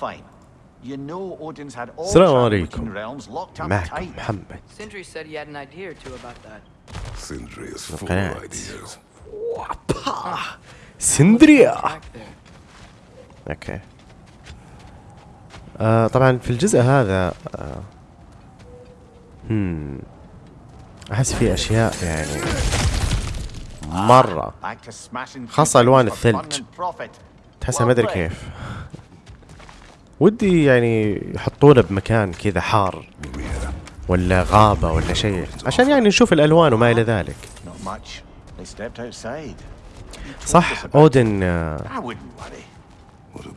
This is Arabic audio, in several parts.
fine. You know Odin's had all عليكم. realms locked up معكم tight. محمد Sindri said he had an idea or two about that. Sindri is full of ideas. سندريا. أوكي آه طبعا في الجزء هذا آه هم احس في اشياء يعني مره ألوان for الثلج. تحسها ما ادري. كيف ودي يعني يحطونه بمكان كذا حار ولا غابة ولا شيء. عشان يعني نشوف الألوان وما إلى ذلك. صح أودن آه،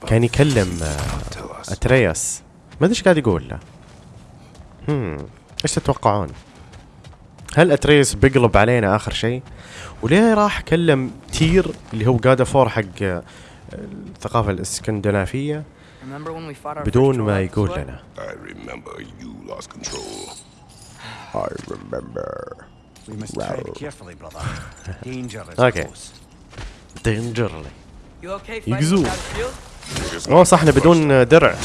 كان يكلم آه،? أترياس. ما أدري إيش قاعد يقول له. هم إيش تتوقعون؟ هل أترياس بيقلب علينا آخر شيء؟ وليه راح كلم تير اللي هو جادا فور حق آه، الثقافة الاسكندنافية Remember when we fought our بدون first ما يقول? لنا I remember you lost control. I remember We must tread carefully, brother. Danger is Okay. close. dangerly shield? اوه صح إحنا بدون درع!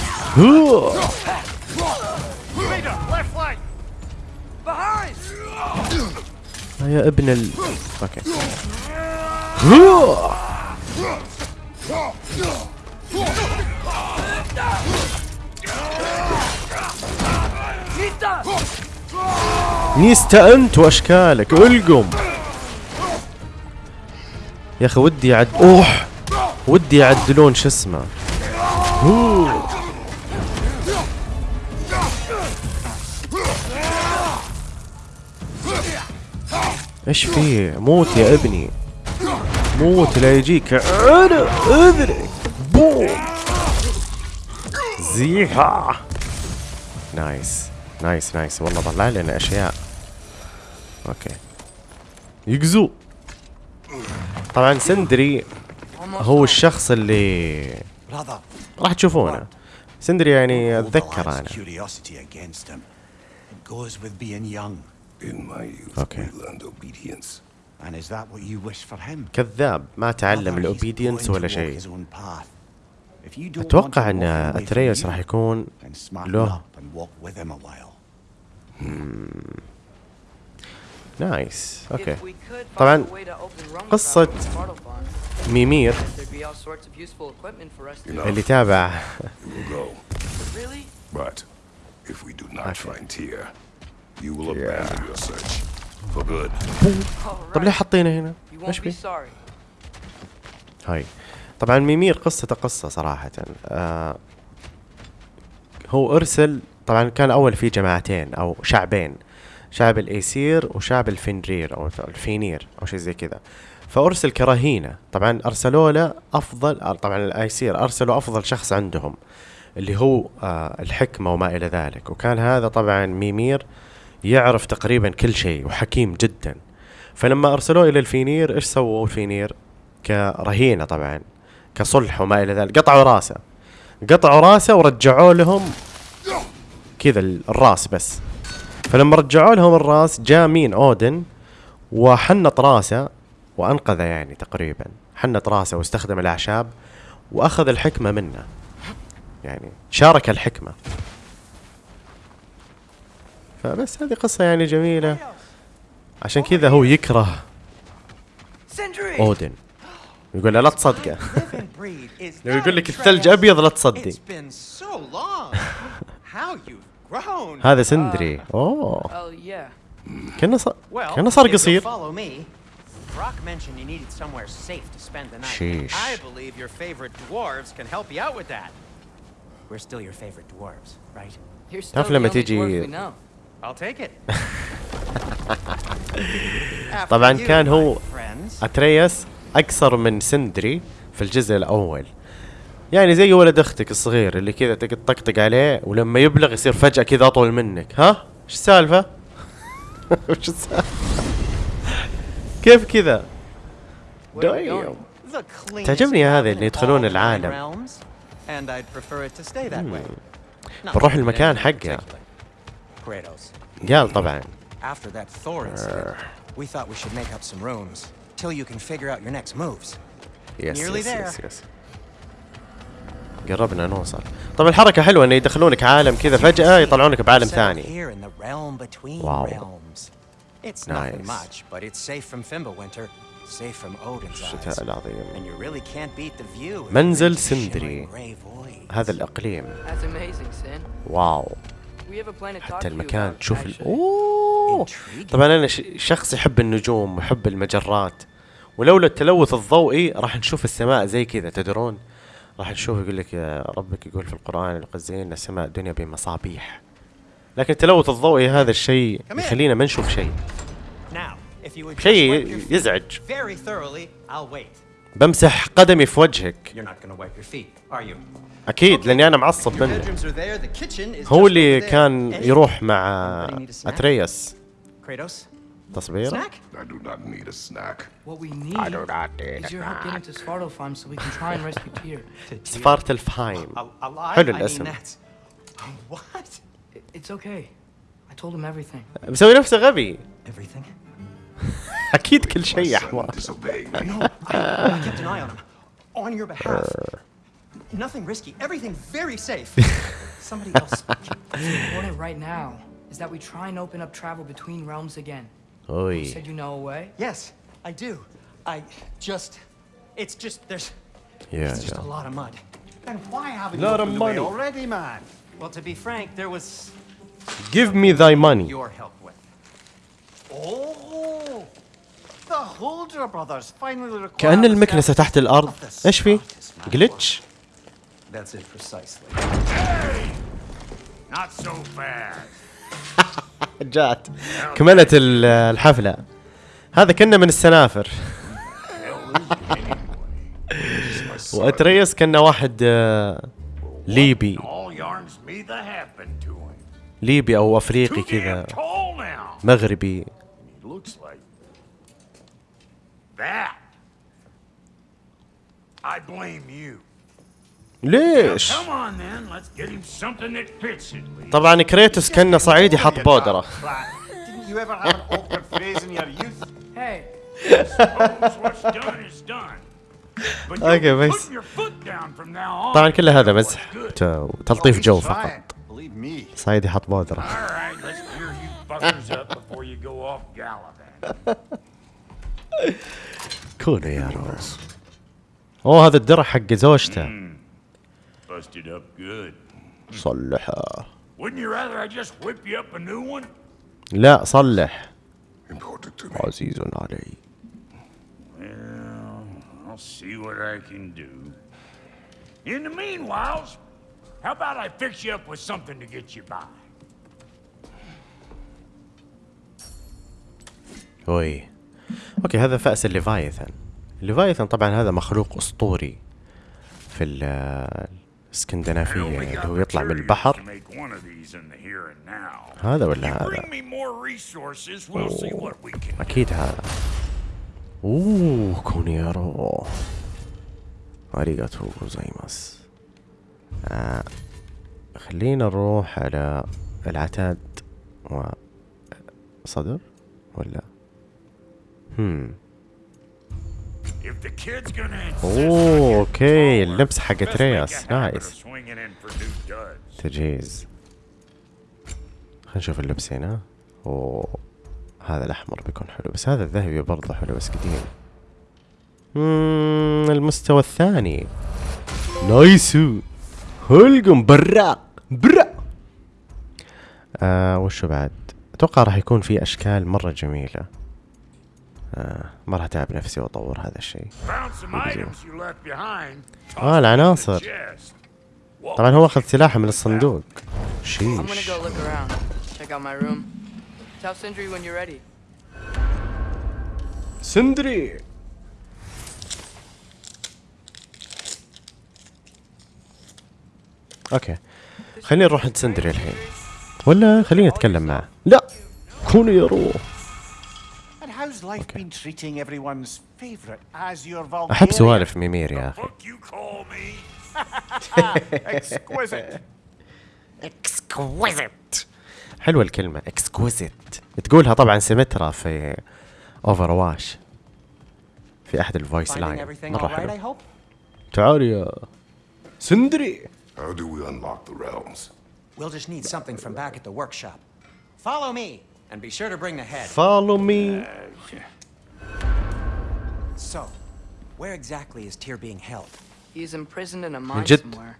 يا ابن ال أوكي! نيستا أنت وأشكالك ألقم. يا أخي ودي يعد أوح! ودي يعدلون شو اسمه. إيش فيه موت يا ابني. موت لا يجيك. أنا اذرك بوم! زيها نايس نايس نايس والله طلع لنا أشياء. أوكي. يقزو طبعا سندري هو الشخص اللي راح تشوفونه. سندري يعني أتذكر أنا. okay كذاب. ما تعلم ال obedience ولا شيء. أتوقع إن اتريس راح يكون له. nice okay hmm. طبعا قصة ميمير اللي تابع. But طب ليه حطينا هنا؟ إيش بي؟ هاي. طبعا ميمير قصته قصة صراحة. آه هو أرسل طبعا كان اول في جماعتين أو شعبين شعب الإيسير وشعب الفنرير أو الفينير أو شيء زي كذا. فأرسل كرهينة. طبعا أرسلوا له أفضل طبعا الإيسير أرسلوا أفضل شخص عندهم اللي هو آه الحكمة وما إلى ذلك. وكان هذا طبعا ميمير يعرف تقريبا كل شيء وحكيم جدا. فلما أرسلوه إلى الفينير إيش سووا الفينير؟ كرهينة طبعا. كصلح وما إلى ذلك. قطعوا راسه. قطعوا راسه ورجعوا لهم كذا ال- الراس بس. فلما رجعوا لهم الراس جاء مين؟ أودن. وحنط راسه وأنقذه يعني تقريبا. حنط راسه واستخدم الأعشاب وأخذ الحكمة منه. يعني شارك الحكمة. فبس هذه قصة يعني جميلة. عشان كذا هو يكره! أودن. يقول له لا تصدقه لو يقول لك الثلج. ابيض لا تصدق. هذا سندري اوه Oh. كانه صار كانه صار قصير. Brock mentioned you needed somewhere safe to spend the night. Sheesh. I believe your favorite dwarves can help you out with that. We're still your favorite dwarves, right? You're still تعرف the لما only تيجي- dwarf we know. I'll take it. طبعا كان هو my اقصر من سندري في الجزء الأول. يعني زي ولد أختك الصغير اللي كذا تطقطق عليه ولما يبلغ يصير فجأة كذا أطول منك. ها؟ إيش السالفة؟ إيش السالفة؟ كيف كذا؟ تعجبني هذا اللي يدخلون العالم. Not بنروح المكان حقه. قال طبعا. till you can figure out your next moves. Yes, Nearly yes, there. yes, yes. قربنا نوصل. طب الحركة حلوة إن يدخلونك عالم كذا فجأة يطلعونك بعالم ثاني. واو. الشتاء العظيم. منزل سندري. هذا الإقليم. واو. حتى المكان تشوف الـ أوه طبعا أنا شخص يحب النجوم ويحب المجرات ولولا التلوث الضوئي راح نشوف السماء زي كذا تدرون؟ راح نشوف يقول لك ربك يقول في القرآن لقد زينا السماء الدنيا بمصابيح. لكن التلوث الضوئي هذا الشيء يخلينا ما نشوف شيء. شيء يزعج. بمسح قدمي في وجهك? أكيد لأني أنا معصب منه. هو اللي. كان يروح مع? اترياس Kratos, تصويره snack? I do not need a snack. What we need is your help getting to Svartalfheim so we can try and rescue Tyr. سفارة الفهايم A- alive? حلو I mean, الاسم that's- What? I- It's okay. I told him everything. مسوي نفسه غبي Everything? اكيد كل شيء يا Son حمار disobeyed me. No, I, I kept an eye on him. On your behalf. Nothing risky. Everything very safe. Somebody else. What's important right now is that we try and open up travel between realms again. You اوي said you know a way? Yes, I do. I just. It's just. There's. يا It's just a يا lot of mud. And why haven't Lot you of opened the way money. already, man? Well, to be frank, there was give me thy money your help with. Oh, the Holder brothers finally required كأن the المكنسة تحت الأرض of the إيش في؟ smartest man جلتش alive. That's it precisely. Not so fast. جات كملت ال- الحفلة هذا كنا من السنافر وأتريس كنا واحد آه، ليبي. ليبي Too damn كذا. مغربي that. I blame you. ليش؟ طبعا كريتوس كنا صعيدي حط بودرة. okay بس طبعا كل هذا مزح. تلطيف جو فقط. صعيدي حط بودرة. كونوا يا روز. أوه هذا الدرع حق زوجته. Busted up good. صلحه Wouldn't you rather I just whip you up a new one? لا صلح Important to me. عزيز علي Well, I'll see what I can do. In the meanwhile, how about I fix you up with something to get you by? اوي أوكي هذا فأس الليفايثن الليفايثن طبعا هذا مخلوق اسطوري في الاسكندنافية only اللي هو يطلع من البحر. هذا ولا هذا؟ can. أكيد هذا. أوه كونيرو. أريغاتو غوزايماس. آه. خلينا نروح على العتاد و صدر ولا؟ هم. اوه okay اللبس حق ترياس nice. تجهيز خلينا نشوف اللبس هنا. أوه. هذا الأحمر بيكون حلو بس هذا الذهبي برضه حلو بس قديم. مم، المستوى الثاني. نايسو. هلقم براق. براق. آه وشو بعد؟ أتوقع راح يكون في أشكال مرة جميلة. ما راح أتعب نفسي وأطور هذا الشيء. آه العناصر. طبعا هو أخذ سلاحه من الصندوق. شيش. سندري okay. خلينا نروح عند سندري الحين. ولا خلينا نتكلم معه. لا. كونوا يا روح. And how's life Okay. been treating everyone's favorite Azure Valkyria? احب سوالف ميمير يا أخي Fuck you call me? Exquisite. exquisite حلوة الكلمة exquisite تقولها طبعا سيمترا في Overwatch في احد ال voice line I حلو hope? تعال يا سندري How do we unlock the realms? We'll just need something from back at the workshop. Follow me, and be sure to bring the head. follow me So, where exactly is Tyr being held? He's imprisoned in a mine جد؟ somewhere.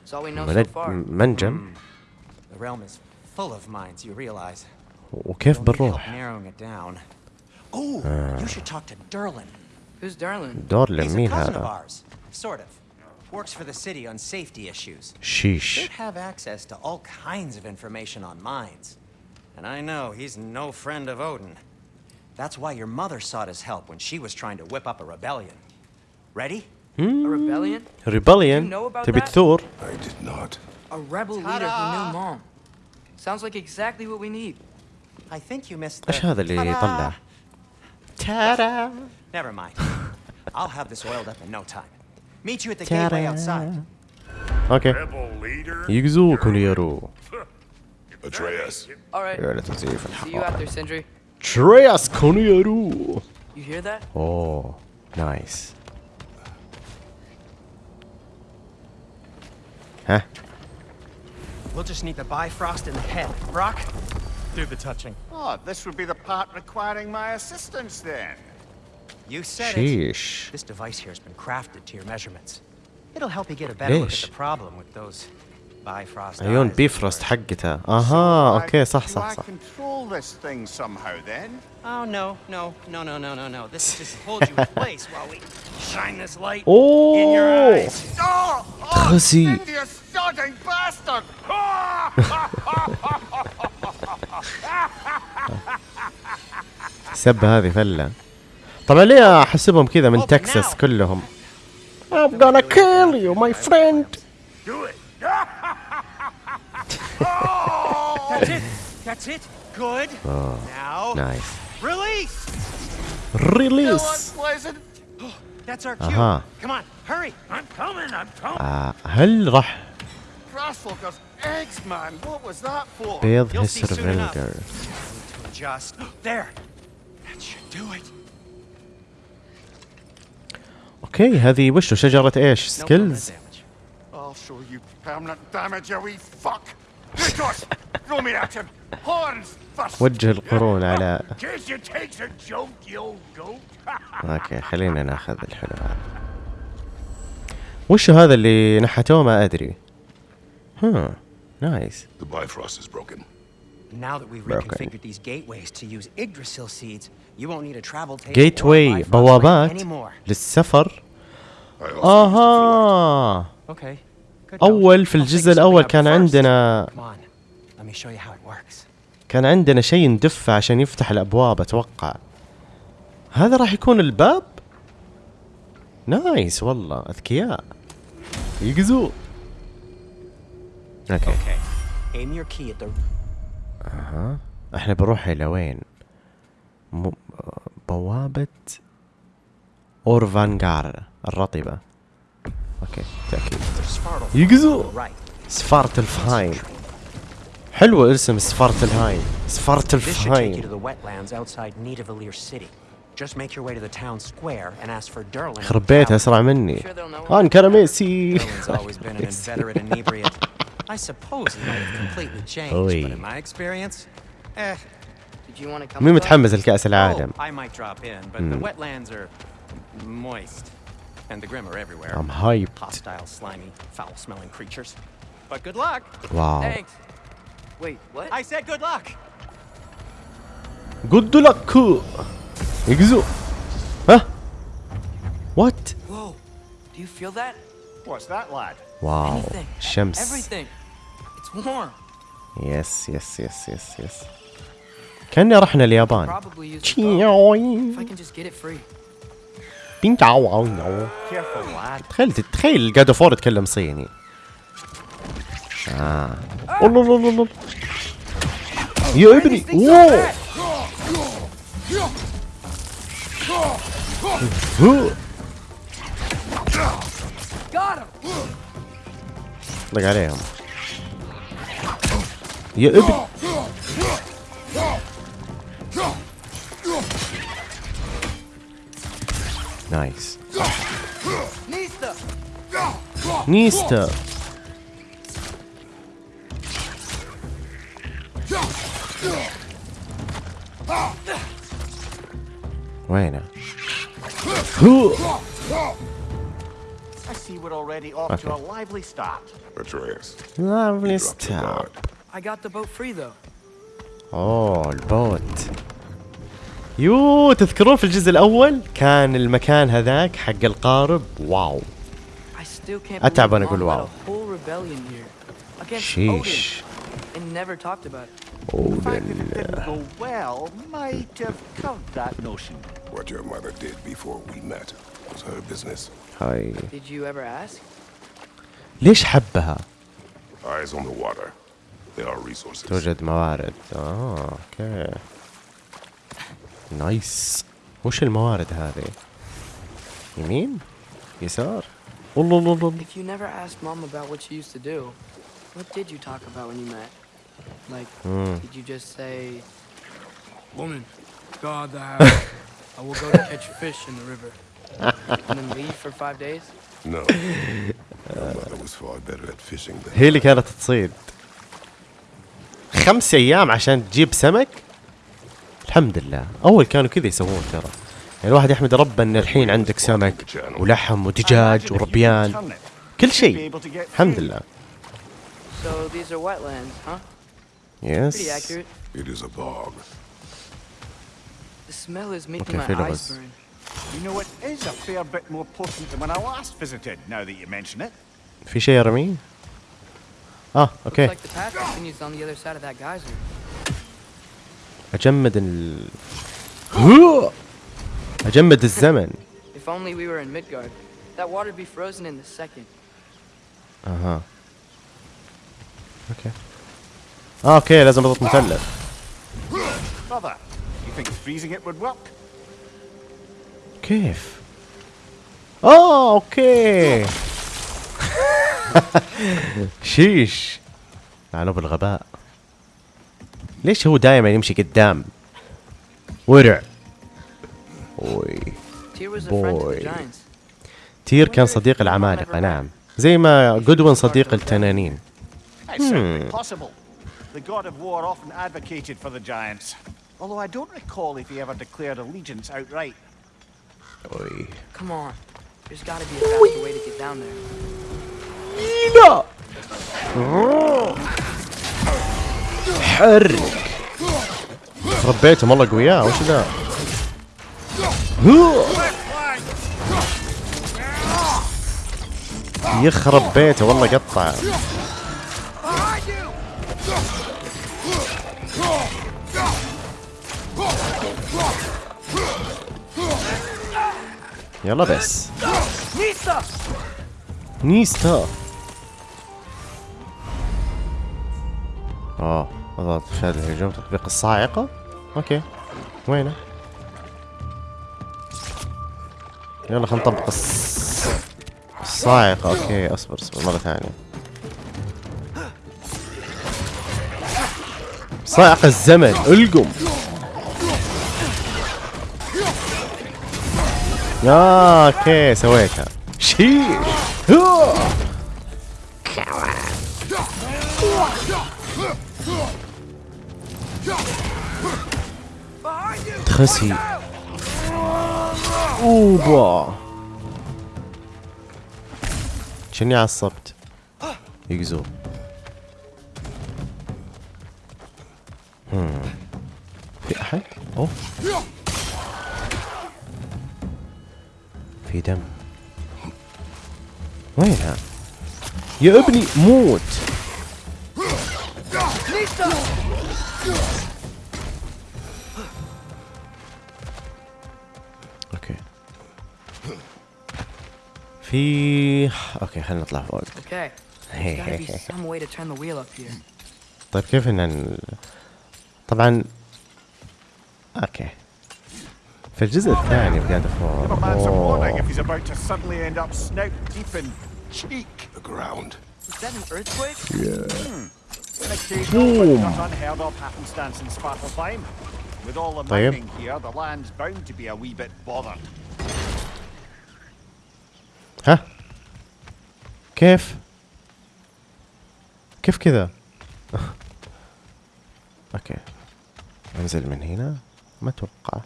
That's all we know so ملج- far. منجم The realm is full of mines, you realize. وكيف You'll need help بنروح narrowing it down. Oh, you should talk to Derlin. Who's Darlin? دورلين He's a مين cousin of هذا ours, sort of. Works for the city on safety issues. شيش Should have access to all kinds of information on mines. And I know he's no friend of Odin. That's why your mother sought his help when she was trying to whip up a rebellion. Ready? A rebellion? ريبليون You know about تبي that? تثور I did not. A rebel leader who knew mom. Sounds like exactly what we need. I think you missed the... ايش هذا اللي Ta-da! يطلع تارا Never mind. I'll have this oiled up in no time. Meet you at the gateway outside. اوكي Rebel leader. يقزوك يرو Atreus. All right. يا لتزيف See you out there, Sindri. Treyas Konyaru. You hear that? Oh, nice. Huh? We'll just need the Bifrost in the head. Brock, do the touching. Oh, this would be the part requiring my assistance then. You said Sheesh. it. This device here has been crafted to your measurements. It'll help you get a better Ish. look at the problem with those عيون بيفرست حقتها أها أوكي صح صح صح. Oh, no, no, اوه oh! سب هذه فلة. طبعا ليه أحسبهم كذا من تكساس كلهم؟ I'm gonna kill you my friend. That's it. That's it. Good. now, نايس release. Still ريليس unpleasant. That's our cue. Uh-huh. Come on, hurry. I'm coming. I'm coming. آه هل راح Grassfuckers, eggs, man. What was that for? بيض You'll see هسر soon enough. فيلجر To adjust. There. That should do it. اوكي هذه وشو شجرة ايش No permanent سكيلز damage. I'll show you permanent damage, you wee fuck. وجه القرون على. okay خلينا ناخذ الحلو هذا وشو هذا اللي نحتوه ما ادري ها nice The Bifrost is broken. Now that we've reconfigured these gateways to use Yggdrasil seeds, you won't need a travel tape gate or way Bifrost بوابات. للسفر. أها Okay. أول. في الجزء الأول كان. عندنا. كان عندنا شيء ندفه عشان يفتح الأبواب أتوقع هذا راح يكون الباب نايس والله أذكياء يقزو أوكي the إحنا بنروح إلى وين. بوابة اورفانجار الرطبة أوكي تأكيد. يقزو. سفاره الفاين حلوة اسم سفاره الهاين سفاره الفاين خربيتها أسرع مني. آه، ان كرميسي مين متحمس لكأس العالم. Oh, hmm. and the Grim are everywhere. I'm hyped Hostile, slimy, foul-smelling creatures. But good luck. واو Thanks. Wait, what? I said good luck. جود لك يقزو ها وات Whoa. Do you feel that? What's that, lad? واو Anything. الشمس Everything. It's warm. يس يس يس يس يس كأني رحنا اليابان Probably use the boat. If I can just get it free. Careful, lad. تخيل تخيل جاد فور يتكلم صيني. آه. الله الله الله يا ابني him. طلق عليهم. يا ابني. نيستا. وينه؟ اوه oh, ال boat. يو تذكرون في الجزء الأول كان المكان هذاك حق القارب؟ wow. اتعب أنا أقول wow sheesh اوه ليش حبها؟ توجد موارد. آه okay. nice وش الموارد هذه؟ يمين؟ يسار؟ الله الله الله If you never asked Mom about what she used to do, what did you talk about when you met? Like, did you just say, Woman, guard the house. I will go to catch fish in the river. and then leave for five days? No. Mother was far better at fishing than هي اللي كانت تصيد خمس أيام عشان تجيب سمك الحمد لله اول كانوا كذا يسوون ترى يعني الواحد يحمد ربه ان الحين عندك سمك ولحم ودجاج وربيان كل شيء الحمد لله yes accurate. it is a bog. The smell is making Okay, my Phil, eyes was- burn. You know, it is a fair bit more potent than when I last visited, now that you mention it. في شيء ارميه آه Looks okay like the path continues on the other side of that geyser. اجمد ال هو! اجمد الزمن If only we were in Midgard. That water'd be frozen in the second. أها أوكي آه أوكي لازم اضغط مثلث Brother, you think freezing it would work? كيف آه أوكي شيش لعنه بالغباء ليش هو دائما يمشي قدام ورع اوي بوي تير كان صديق العمالقة نعم. زي ما جودوين صديق التنانين. هم. اوي لا حرك ربيتهم والله قوياء وش ذا؟ يخرب بيته والله قطع. يلا بس. نيستا. آه اضغط شهادة الهجوم تطبيق الصاعقة؟ أوكي. وينه؟ يلا خلينا نطبق الص... الصاعقة أوكي اصبر اصبر مرة ثانية. صاعقة الزمن القم. آه، أوكي سويتها. شيش. هو. أوبا. شني عصبت؟ يقزو. في أحد؟ أوه. في دم. وينها؟ يا ابني موت. في okay خلينا نطلع فوق. okay طيب كيف إن طبعا okay. في الجزء الثاني في God of War طيب ها كيف كيف كذا أوكي انزل من هنا ما أتوقع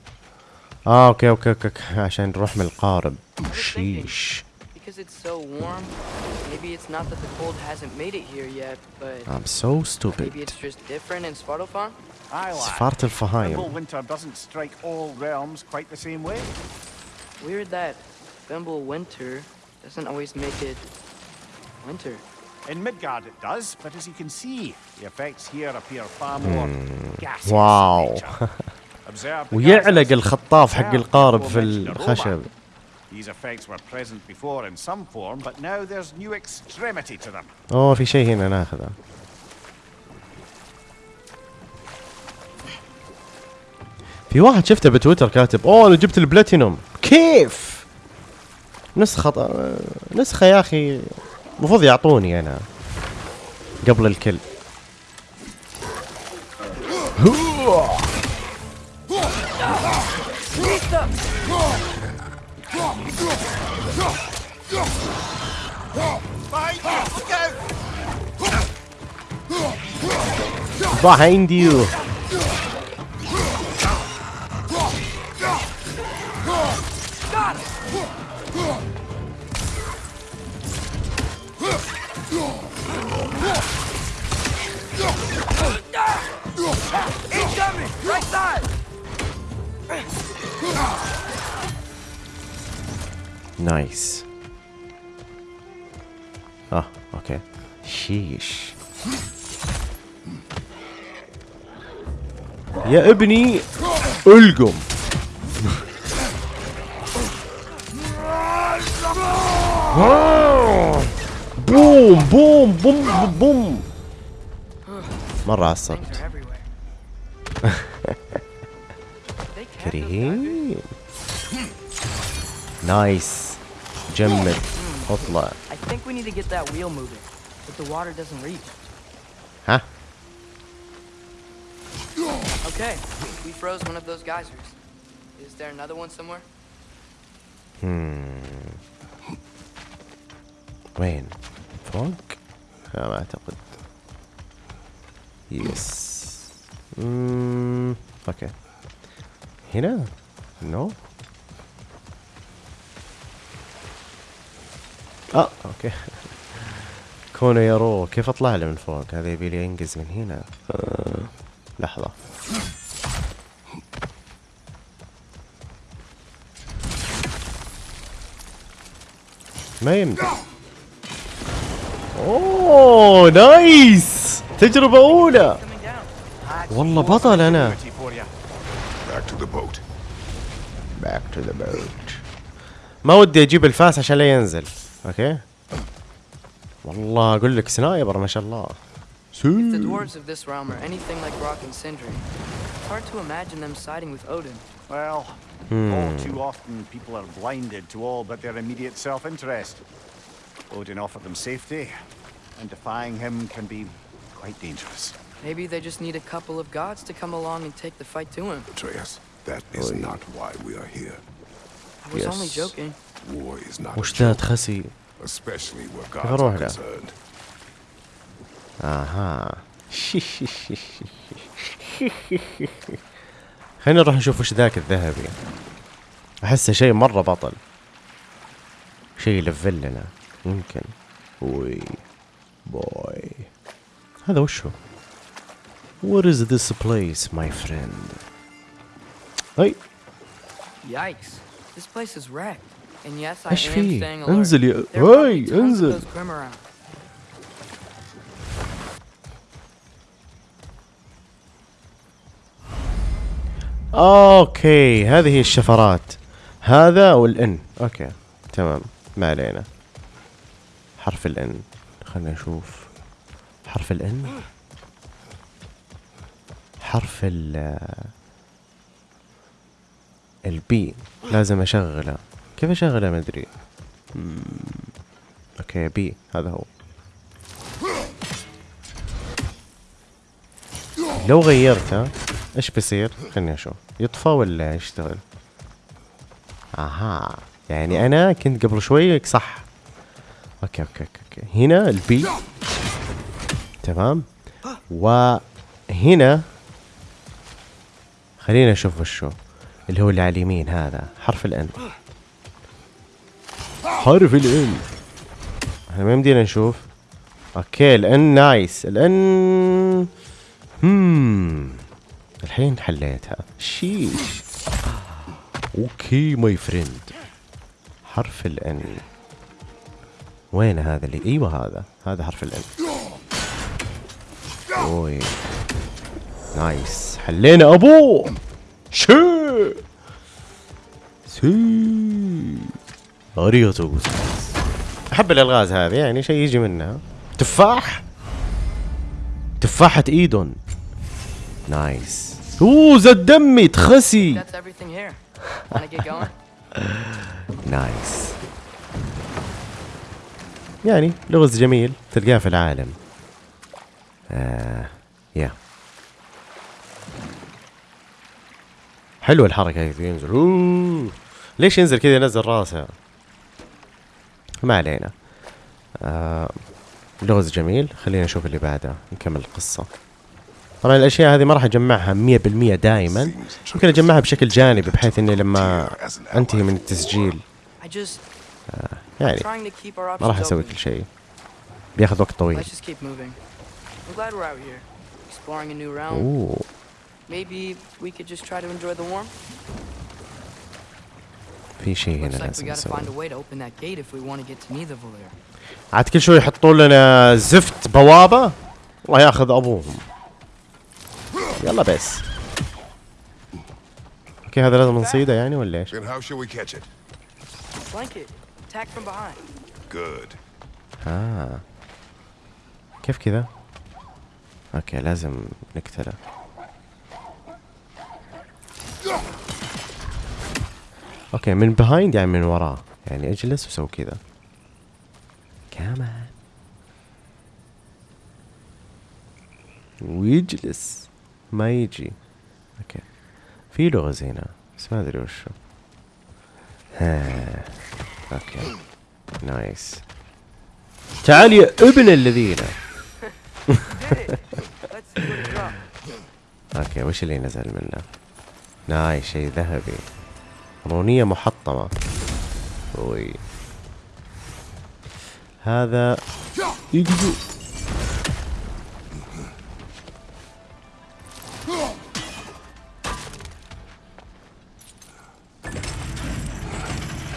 آه أوكي أوكي أوكي, أوكي. عشان نروح من القارب شيش Because it's so warm, maybe it's not that the cold hasn't made it here yet, but I'm so maybe stupid it's just different in Svartalfheim? سفارة Thimble الفهايم winter doesn't strike all realms quite the same way. Weird that Thimble winter doesn't always make it winter. In Midgard it does, but as you can see, the effects here appear far more gaseous nature. Observe the ويعلق. الخطاف حق القارب في. الخشب These effects were present before in some form, but now there's new extremity to them. اوه في شيء هنا ناخذه في واحد شفته بتويتر كاتب اوه أنا جبت البلاتينوم كيف نسخة نسخة يا أخي. المفروض يعطوني أنا. قبل الكل. behind you يا ابني القم. بوم بوم بوم بوم. مرة عصبت. كريم. نايس. جمد اطلع I Okay, we froze one of those geysers. Is there another one somewhere? وين فوق لا ما اعتقد يس مم. أوكي هنا نو آه okay كونه يرو كيف اطلع له من فوق هذا يبي لي انقز من هنا آه. لحظة. ما يمدي أوه nice! تجربة أولى. والله بطل أنا. ما ودي أجيب الفاس عشان لا ينزل. أوكي؟ والله أقول لك سنايبر ما شاء الله. If the dwarves of this realm are anything like Rock and Sindri, it's hard to imagine them siding with Odin. Well, hmm. all too often people are blinded to all but their immediate self-interest. Odin offered them safety, and defying him can be quite dangerous. Maybe they just need a couple of gods to come along and take the fight to him. Atreus, that is Oy. not why we are here. I was yes. only joking. War is not a joke, especially where gods are concerned. أها خلينا نروح نشوف وش ذاك الذهبي احسه شيء مرة بطل شيء يلفل لنا يمكن وي بوي هذا وش هو What is this place my friend اي Yikes. This place is wrecked. And yes, I am staying alert. انزل يا There are probably هاي انزل okay هذه هي الشفرات. هذا و ال N. okay تمام. ما علينا. حرف ال N. خلينا نشوف. حرف ال N؟ حرف ال B لازم أشغله. كيف أشغله؟ ما أدري. okay B هذا هو. لو غيرته إيش بيصير؟ خليني أشوف. يطفى ولا يشتغل؟ أها يعني أنا كنت قبل شوي صح. okay okay okay, okay. هنا ال B. تمام. وهنا خلينا نشوف وشو. اللي هو اللي على اليمين هذا حرف ال N حرف ال N إحنا ما يمدينا نشوف. okay الان nice الان هم الحين حليتها. sheesh. okay my friend. حرف ال N وين هذا اللي إيوه هذا. هذا حرف ال N أوي. nice. حلينا ابوه شي. see ありがとう أحب الألغاز هذه يعني شيء يجي منها. تفاح. تفاحة إيدون. nice. اوه زاد دمي تخسي? nice يعني لغز جميل تلقاه في العالم. آه يا حلوة الحركة هذه ينزل. أوه. ليش ينزل كذا ينزل راسه؟ ما علينا. آه لغز جميل. خلينا نشوف اللي بعده. نكمل القصة. طبعا الأشياء هذه ما راح أجمعها 100% دائما. ممكن أجمعها بشكل جانبي بحيث إني لما أنتهي من التسجيل آه، يعني ما راح أسوي كل شيء. بياخذ وقت طويل. أوه. في شيء هنا لازم عاد كل شوي يحطون لنا زفت بوابة الله ياخذ أبوهم. يلا بس. okay هذا لازم نصيده يعني ولا إيش؟ Good. آه. كيف كذا؟ okay لازم نقتله. okay من behind يعني من وراه. يعني اجلس وسوي كذا. come on ويجلس. ما يجي. okay. في لغز هنا بس ما أدري وشو ها okay. nice. تعال يا ابن الذين. okay وش اللي نزل منه؟ nice شيء ذهبي. رونية محطمة. أوي. هذا يقزو.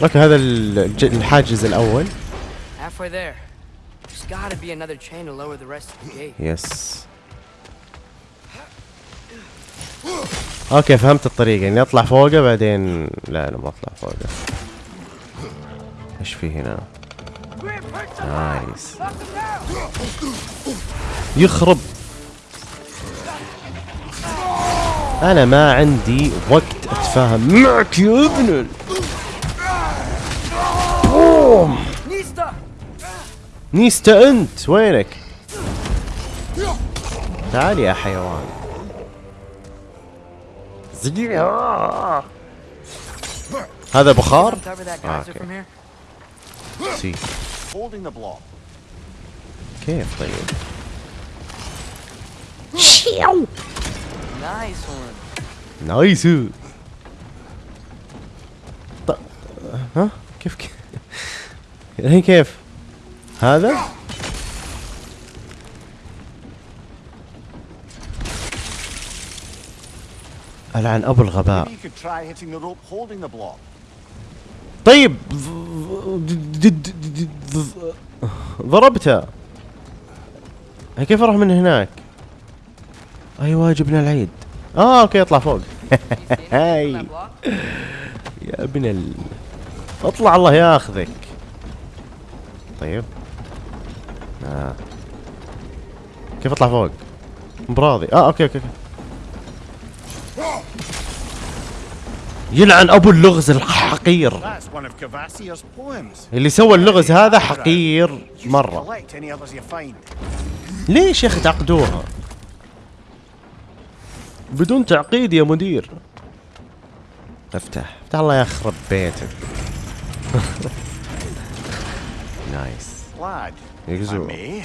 okay هذا الحاجز الأول Halfway there. There's gotta be another chain to lower the rest of the gate. yes okay فهمت الطريقة اني اطلع فوقه بعدين لا لا ما أطلع فوقه إيش في هنا؟ nice يخرب أنا ما عندي وقت أتفاهم معك يا ابن نيستا أنت وينك؟ تعال يا حيوان آه. هذا بخار؟ Here. see. كيف طيب؟ One. nice. ها كيف كيف الحين كيف هذا؟ ألعن أبو الغباء. طيب ض- ض- ض- ض- ضربته كيف أروح من هناك؟ أيوه جبنا العيد. آه أوكي أطلع فوق. هاي? يا ابن ال أطلع الله ياخذك. طيب. آه. كيف أطلع فوق؟ براضي آه okay okay okay. يلعن أبو اللغز الحقير. اللي سوى اللغز هذا حقير find. ليش يا أخي تعقدوها؟ بدون تعقيد يا مدير. افتح. افتح الله يخرب بيتك. نايس lad. If I يقزو. may.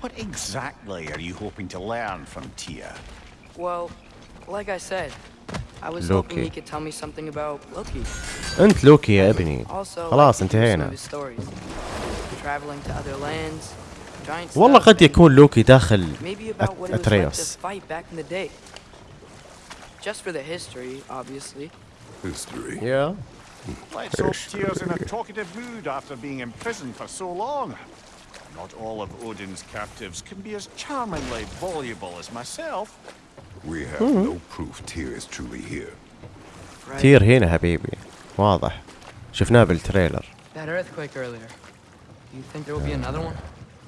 What exactly are you hoping to learn from Tia? Well, like I said, I was hoping Loki. he could tell me something about Loki. انت لوكي يا ابني Also, خلاص like to hear some of انتهينا his stories. Traveling to other lands, giant والله stuff, قد and يكون لوكي داخل maybe about what it was like to اتريوس fight back in the day. Just for the history, obviously. History. يا Let's hope Tyr's in a talkative mood after being imprisoned for so long. Not all of Odin's captives can be as charmingly voluble as myself. We have no proof Tyr is truly here. Right. تير هنا حبيبي واضح شفناه بالتريلر That earthquake earlier. You think there will be another one?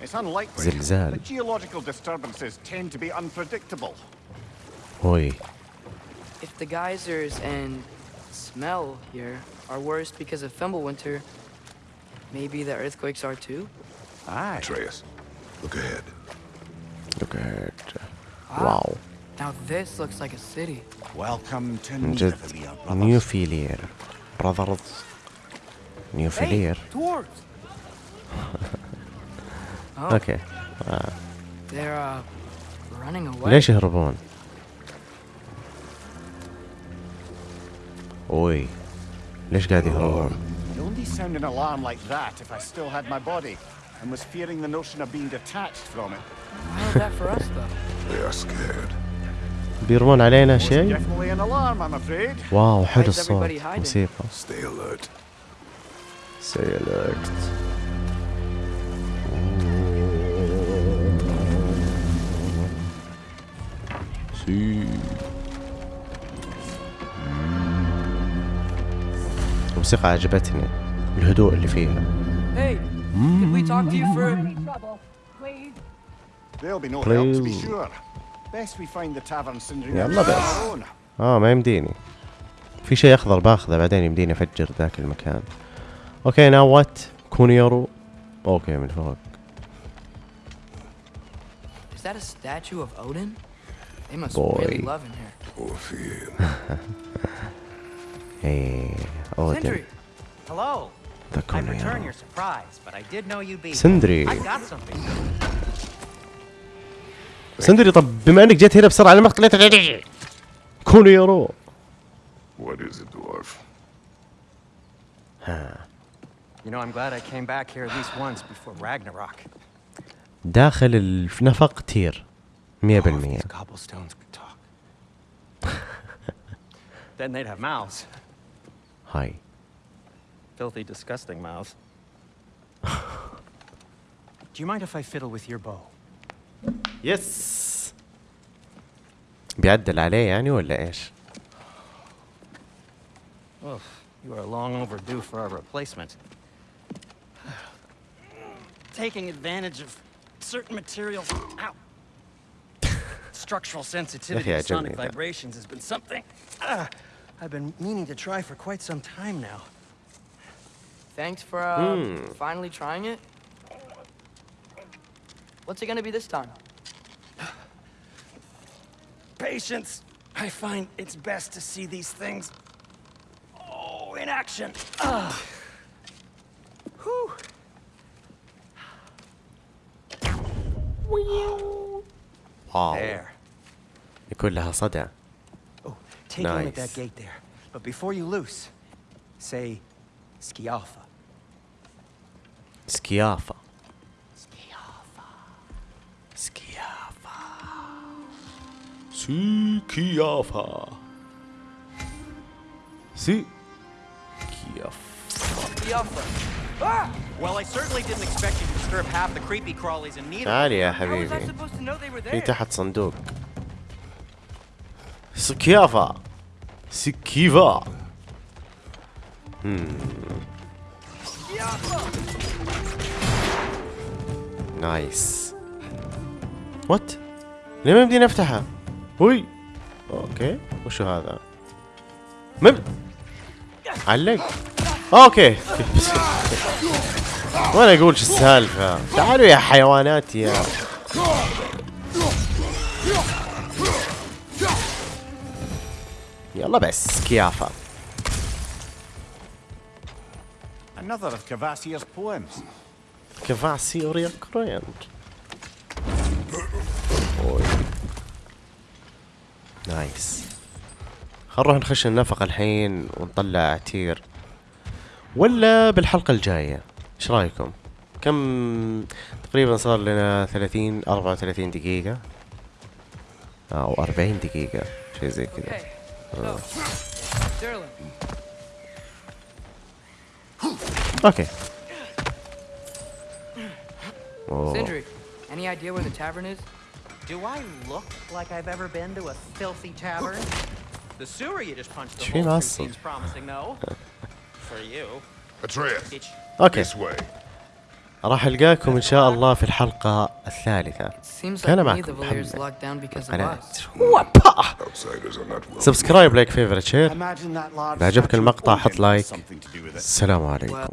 It's unlikely. زلزال. But geological disturbances tend to be unpredictable. اوي If the geysers and smell here are worse because of Fimbulwinter, maybe the earthquakes are too? Aye. Atreus, look ahead. look at Wow. واو Now this looks like a city. Welcome to من جد Nidavellir, brothers. نيوفيلير براذرز نيوفيلير dwarves! oh, اوكي they're uh, running away. ليش يهربون؟ اوي ليش قاعد يهربون؟ I'd only sound an alarm like that if I still had my body And was fearing the notion of being detached from it. Why is that for us though? They are scared. بيرمون علينا شيء؟ definitely an alarm, I'm afraid. واو حلو الصوت? موسيقى Stay alert. Say alert سي الموسيقى عجبتني الهدوء اللي فيها Hey, can we talk to you for? There'll be no help to be Please. sure. Best we find the tavern Sindri يلا بس. آه ما يمديني في شيء اخضر باخذه بعدين يمديني افجر ذاك المكان أوكي ناو وات كونيورو أوكي من فوق Is that a statue of Odin? They must Boy. really love him here. Orphean. إيه اودن Sindri! Hello! ذا I'd return كونيورو your surprise, but I did know you'd be. سندري I got something. سندري طب بما انك جيت هنا بسرعة لما طلعت كونيورو What is it, dwarf? You know, I'm glad I came back here at least once before Ragnarok. داخل النفق تير 100% Oh, if these cobblestones could talk. then they'd have mouths. هاي Filthy, disgusting mouths. Do you mind if I fiddle with your bow? يس بيعدل عليه يعني ولا ايش؟ Oh, you are long overdue for a replacement. Taking advantage of certain materials. Ow. Structural sensitivity Yeah, to sonic generally, yeah. vibrations has been something uh, I've been meaning to try for quite some time now. Thanks for uh, finally trying it. What's it gonna be this time? Patience. I find it's best to see these things. Oh, in action. Ah. Whew. واو There. يكون لها صدى Oh, take a look at that Nice. gate there. But before you loose, say Skialfa. سكيافة سكيافة سكيافة سي كياف Biafra. Well, I certainly didn't expect you to disturb half the creepy crawlies in need of تعالي يا How was I حبيبي supposed to know they were في there? تحت صندوق سكيافة سكيفا نايس وات ليه ما يمديني أفتحها؟ هوي. أوكي. وشو هذا؟ مب علق. أوكي. وأنا أقول شو السالفة؟ تعالوا يا حيوانات يا يلا بس كيافة. Another of Cavassier's poems. كفاسي وريكرين أوي. نايس. خل نروح نخش النفق الحين ونطلع تير. ولا بالحلقة الجاية. إيش رأيكم؟ كم تقريبا صار لنا 30 34 دقيقة؟ أو 40 دقيقة شيء زي كذا. Sterling, أوكي. أوه. Sindri, any idea where the tavern is? Do I look like I've ever been to a filthy tavern? The sewer you just punched the hole through seems promising, though. For you. Atreus, أوكي this way. راح القاكم ان شاء الله في الحلقة الثالثة Seems like كان معكم محمد. subscribe like favorite share إذا عجبك المقطع حط like. السلام عليكم